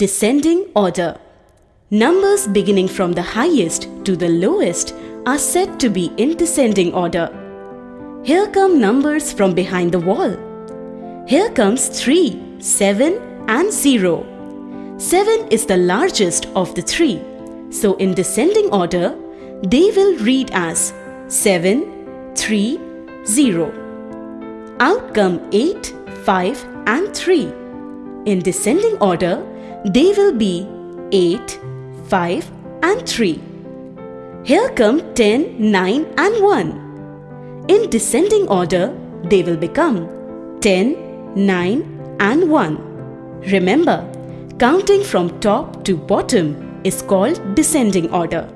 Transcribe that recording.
Descending order. Numbers beginning from the highest to the lowest are said to be in descending order. Here come numbers from behind the wall. Here comes 3, 7 and 0. 7 is the largest of the three. So in descending order, they will read as 7, 3, 0. Out come 8, 5 and 3. In descending order, they will be 8, 5 and 3. Here come 10, 9 and 1. In descending order, they will become 10, 9 and 1. Remember, counting from top to bottom is called descending order.